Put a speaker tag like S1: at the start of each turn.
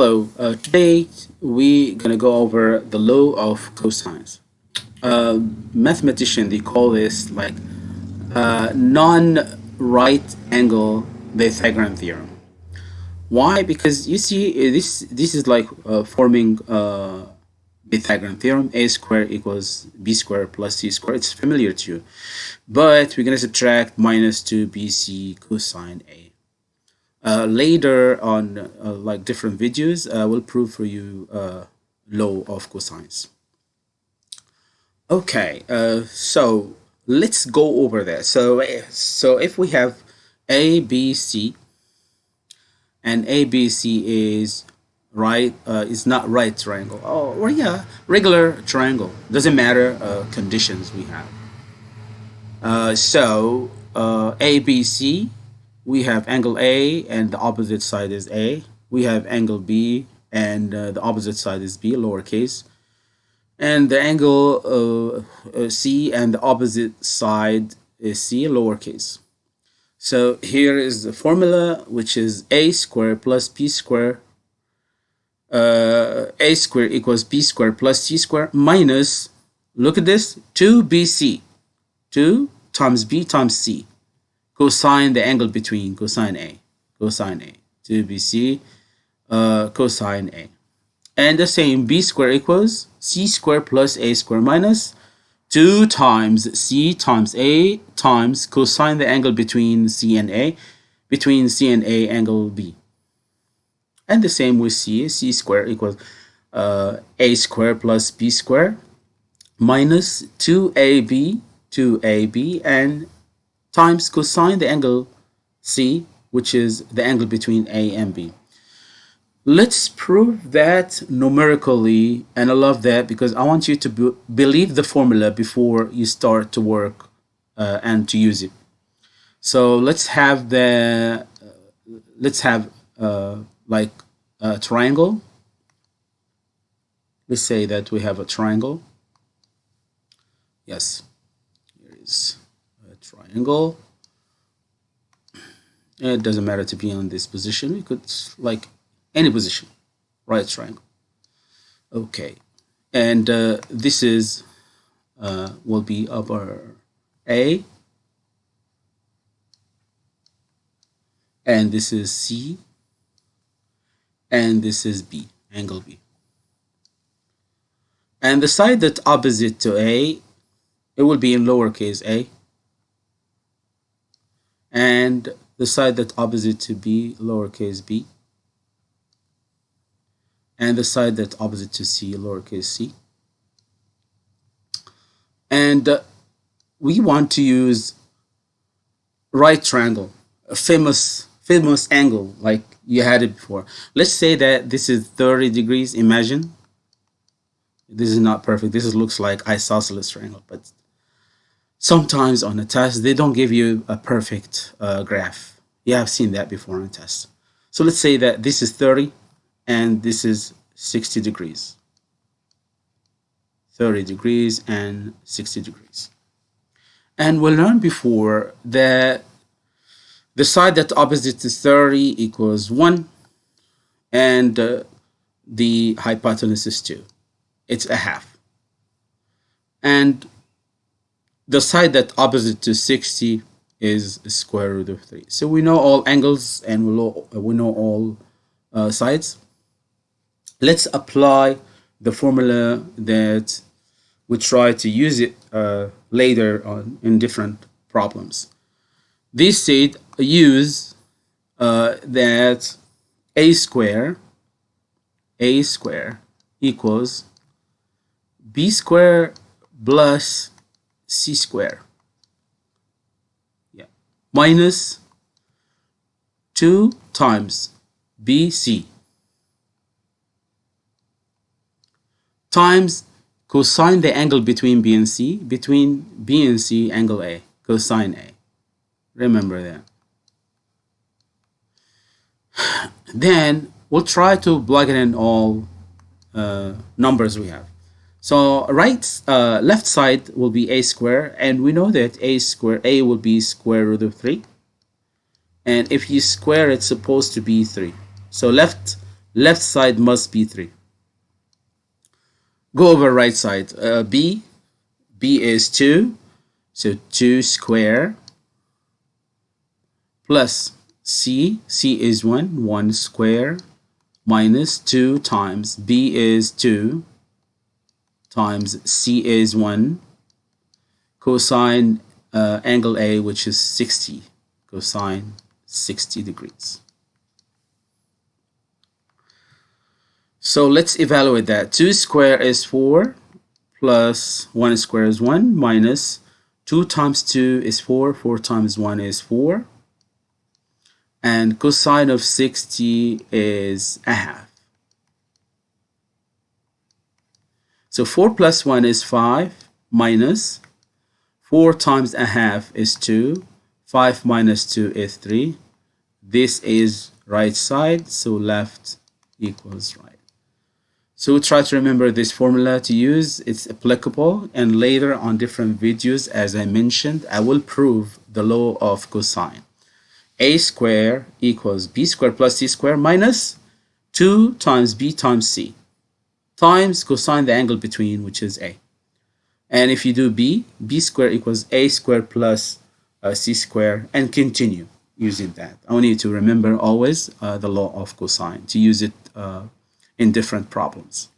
S1: Hello, uh, today we're going to go over the law of cosines. Uh, mathematician, they call this like uh, non-right angle Pythagorean theorem. Why? Because you see, uh, this this is like uh, forming uh, Pythagorean theorem, a squared equals b squared plus c squared. It's familiar to you. But we're going to subtract minus 2bc cosine a. Uh, later on uh, like different videos uh, will prove for you uh, law of cosines. Okay uh, so let's go over that so so if we have a b c and a b c is right uh, is not right triangle. Oh well, yeah regular triangle. Doesn't matter conditions we have. So a b c we have angle A and the opposite side is A. We have angle B and uh, the opposite side is B, lowercase. And the angle uh, uh, C and the opposite side is C, lowercase. So here is the formula, which is a squared plus b squared. Uh, a squared equals b squared plus c squared minus, look at this, 2bc. 2 times b times c cosine the angle between cosine A, cosine A, 2bc uh, cosine A. And the same b squared equals c squared plus a squared minus 2 times c times a times cosine the angle between c and a, between c and a angle b. And the same with c, c squared equals uh, a squared plus b squared minus 2ab, 2ab, and times cosine the angle C, which is the angle between A and B. Let's prove that numerically, and I love that because I want you to be believe the formula before you start to work uh, and to use it. So let's have the, uh, let's have uh, like a triangle. Let's say that we have a triangle. Yes, here is triangle. It doesn't matter to be on this position. We could like any position, right triangle. Okay, and uh, this is uh, will be upper A, and this is C, and this is B, angle B. And the side that opposite to A, it will be in lowercase a, and the side that's opposite to b, lowercase b, and the side that's opposite to c, lowercase c. And uh, we want to use right triangle, a famous famous angle like you had it before. Let's say that this is 30 degrees, imagine. This is not perfect. This is, looks like isosceles triangle, but sometimes on a test they don't give you a perfect uh, graph. Yeah I've seen that before on a test. So let's say that this is 30 and this is 60 degrees. 30 degrees and 60 degrees. And we learned before that the side that opposite to 30 equals 1 and uh, the hypotenuse is 2 it's a half. And the side that opposite to 60 is square root of 3. So we know all angles and we know, we know all uh, sides. Let's apply the formula that we try to use it uh, later on in different problems. This said use uh, that a square a square equals b square plus c square. Yeah. Minus 2 times bc times cosine the angle between b and c between b and c angle a cosine a. Remember that. Then we'll try to plug in all uh, numbers we have so right, uh, left side will be a square, and we know that a square, a will be square root of 3. And if you square, it's supposed to be 3. So left left side must be 3 go over right side. Uh, b b is 2 so 2 square plus c. C is 1 1 square minus 2 times b is 2 times c is 1 cosine uh, angle a which is 60 cosine 60 degrees So let's evaluate that. 2 square is 4 plus 1 square is 1 minus 2 times 2 is 4. 4 times 1 is 4. And cosine of 60 is a half. So 4 plus 1 is 5 minus 4 times a half is 2. 5 minus 2 is 3. This is right side, so left equals right. So try to remember this formula to use. It's applicable and later on different videos, as I mentioned, I will prove the law of cosine. a square equals b square plus c square minus 2 times b times c times cosine the angle between, which is a. And if you do b, b square equals a square plus uh, c square and continue using that. I want you to remember always uh, the law of cosine, to use it uh, in different problems.